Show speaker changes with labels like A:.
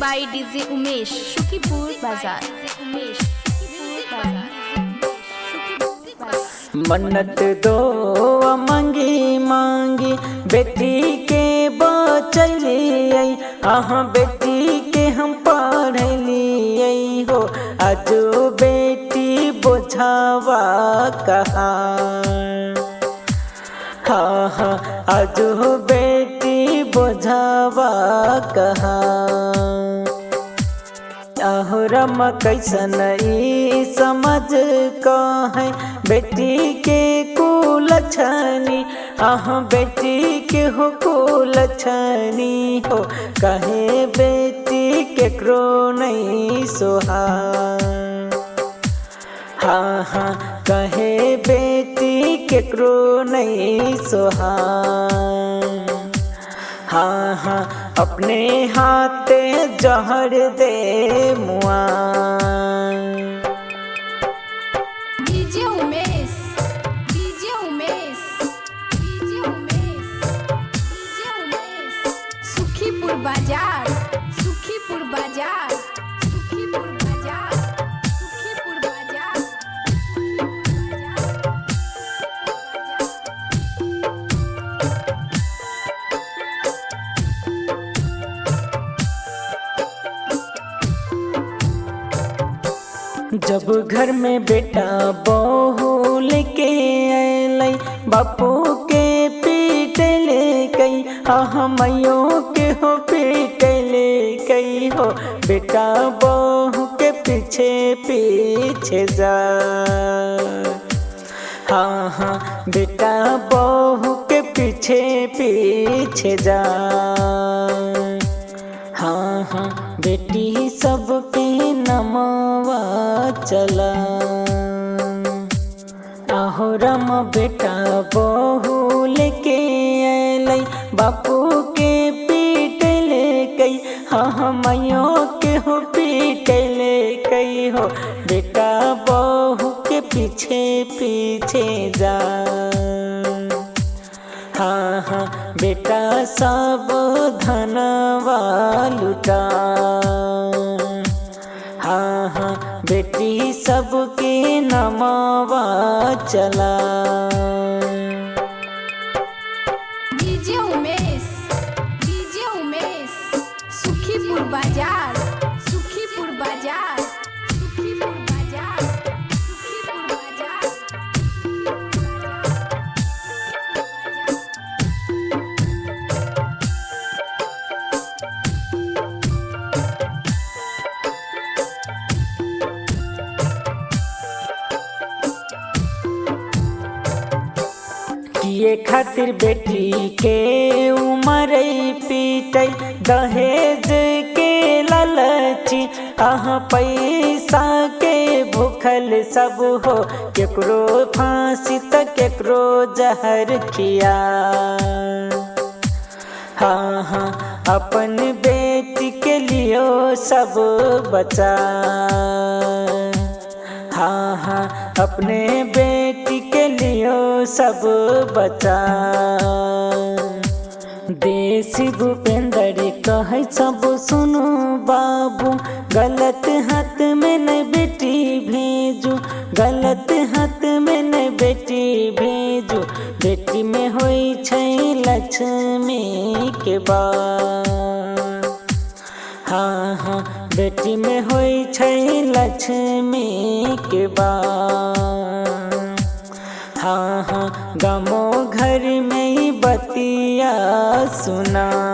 A: DJ Umesh Shukipur बाज़ार
B: मन्नत दो मंगी, मांगी। बेटी के बचलिए अहाँ बेटी के हम पढ़लिए हो। आज बेटी बोझावा कहा हाँ हाँ आज बेटी बोझावा कहा अहरम कैसन ई समझ कहे? बेटी के कुल छनी आह बेटी के हो कुल छनी हो? कहे बेटी के केकरो नहीं सोहा हाँ हाँ कहे बेटी के केकरो नहीं सोहा हाँ हाँ अपने हाथे जहर दे मुआ जब घर में बेटा बहू लेके अलै बापू के पीट ले कई हाँ मैयों के हो पीट ले कई हो, बेटा बहू के पीछे पीछे जा। हाँ हाँ बेटा बहू के पीछे पीछे जा। हाँ हाँ बेटी सब पे नमवा चला। आहो राम बेटा, बहू लेके अलै बापू के पीट ले कई हाँ हाँ मैयों के हो पीट ले कई हो। बेटा, बहू के पीछे पीछे जा। हाँ हाँ बेटा सब धनवा लुटा। सबके नमावा चला किए खातिर बेटी के उमर पीटै दहेज के लालची। आह पैसा के भूखल सब हो, केकरो फांसी त केकरो जहर खिया। हाँ हाँ अपन बेटी के लियो सब बचा। हाँ हाँ अपने बेटी सब बचा। देसी भूपेंद्र कह सब सुनो बाबू, गलत हाथ में नहीं बेटी भेजू, गलत हाथ में नहीं बेटी भेजू। बेटी में छै लक्ष्मी के बा हाँ हाँ बेटी में छै लक्ष्मी के बात हाँ गमो गामो घर में ही बतिया सुना।